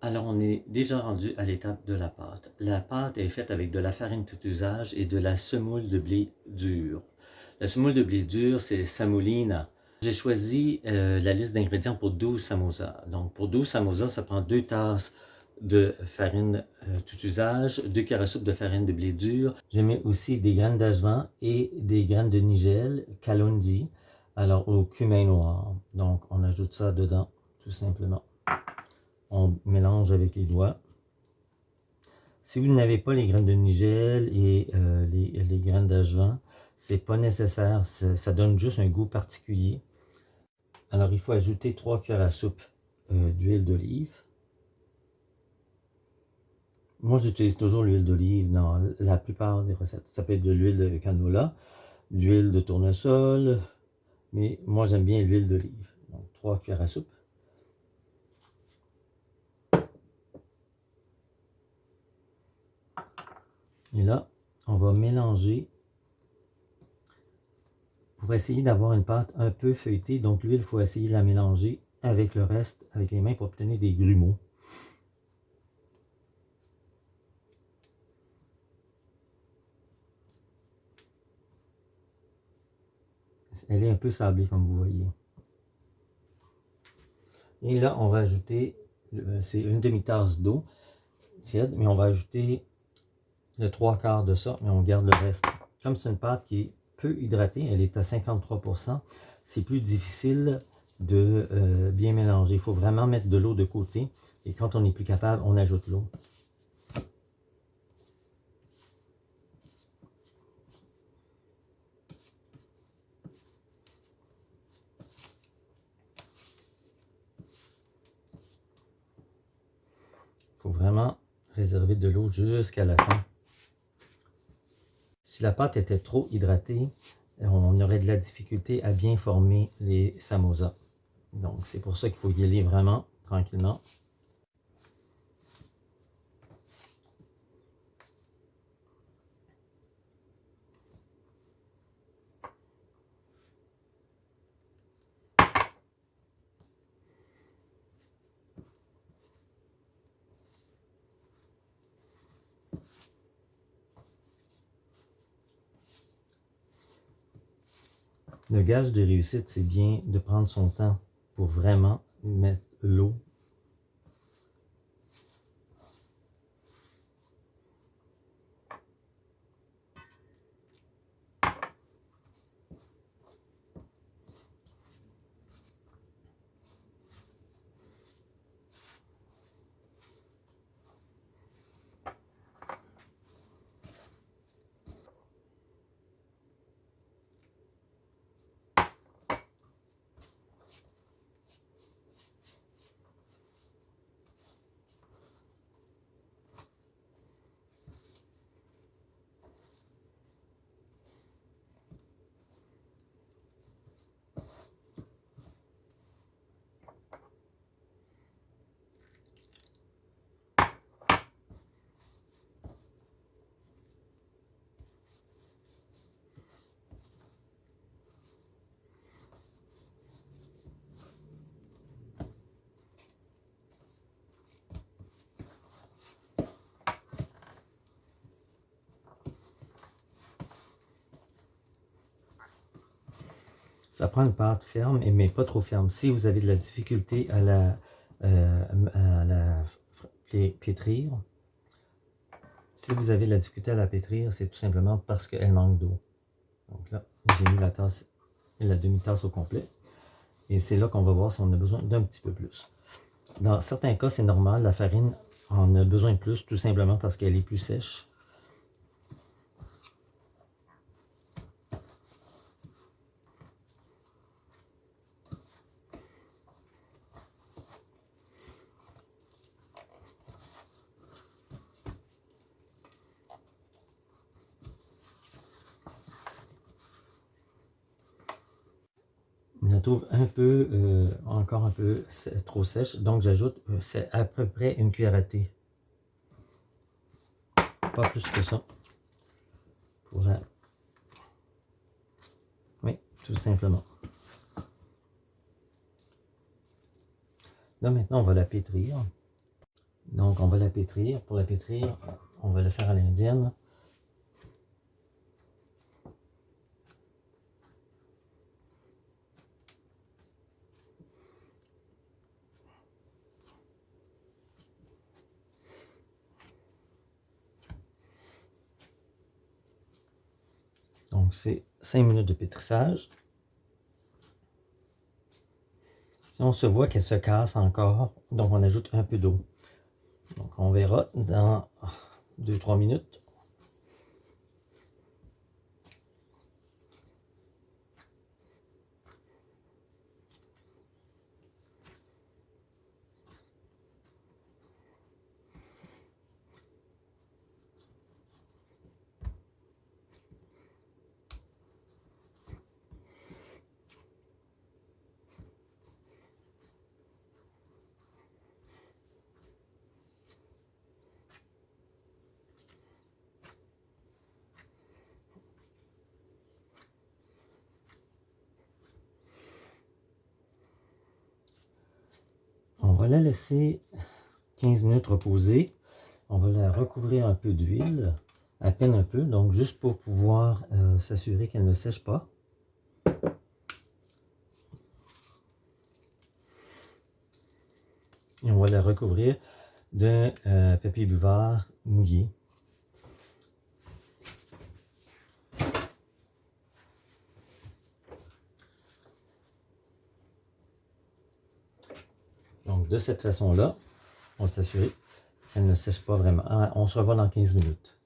Alors, on est déjà rendu à l'étape de la pâte. La pâte est faite avec de la farine tout usage et de la semoule de blé dur. La semoule de blé dur, c'est Samolina. J'ai choisi euh, la liste d'ingrédients pour 12 samosas. Donc, pour 12 samosas, ça prend 2 tasses de farine euh, tout usage, 2 cuillères de farine de blé dur. J'ai mis aussi des graines d'ajvan et des graines de nigel, kalondi, alors au cumin noir. Donc, on ajoute ça dedans, tout simplement on mélange avec les doigts. Si vous n'avez pas les graines de nigel et euh, les, graines d'ajvan, c'est pas nécessaire, ça, donne juste un goût particulier. Alors il faut ajouter 3 cuillères à soupe euh, d'huile d'olive. Moi j'utilise toujours l'huile d'olive dans la plupart des recettes. Ça peut être de l'huile de canola, l'huile de tournesol, mais moi j'aime bien l'huile d'olive. Donc 3 cuillères à soupe. Et là, on va mélanger pour essayer d'avoir une pâte un peu feuilletée. Donc l'huile, il faut essayer de la mélanger avec le reste, avec les mains pour obtenir des grumeaux. Elle est un peu sablée comme vous voyez. Et là, on va ajouter, c'est une demi-tasse d'eau tiède, mais on va ajouter le trois quarts de ça, mais on garde le reste. Comme c'est une pâte qui est peu hydratée, elle est à 53%, c'est plus difficile de euh, bien mélanger. Il faut vraiment mettre de l'eau de côté. Et quand on n'est plus capable, on ajoute l'eau. Il faut vraiment réserver de l'eau jusqu'à la fin. Si la pâte était trop hydratée, on aurait de la difficulté à bien former les samosas. Donc, c'est pour ça qu'il faut y aller vraiment tranquillement. Le gage de réussite, c'est bien de prendre son temps pour vraiment mettre l'eau Ça prend une pâte ferme, mais pas trop ferme. Si vous avez de la difficulté à la, euh, pétrir, si vous avez de la difficulté à la pétrir, c'est tout simplement parce qu'elle manque d'eau. Donc là, j'ai mis la tasse la demi-tasse au complet. Et c'est là qu'on va voir si on a besoin d'un petit peu plus. Dans certains cas, c'est normal, la farine en a besoin de plus, tout simplement parce qu'elle est plus sèche. La trouve un peu, euh, encore un peu trop sèche. Donc j'ajoute, euh, c'est à peu près une cuillère à thé. Pas plus que ça. Pour la... Oui, tout simplement. Là maintenant on va la pétrir. Donc, on va la pétrir. Pour la pétrir, on va le faire à l'indienne. Donc, c'est 5 minutes de pétrissage. Si on se voit qu'elle se casse encore, donc on ajoute un peu d'eau. Donc, on verra dans 2-3 minutes. On va la laisser 15 minutes reposer. On va la recouvrir un peu d'huile, à peine un peu, donc juste pour pouvoir euh, s'assurer qu'elle ne sèche pas. Et on va la recouvrir d'un euh, papier buvard mouillé. Donc, de cette façon-là, on va s'assurer qu'elle ne sèche pas vraiment. Ah, on se revoit dans 15 minutes.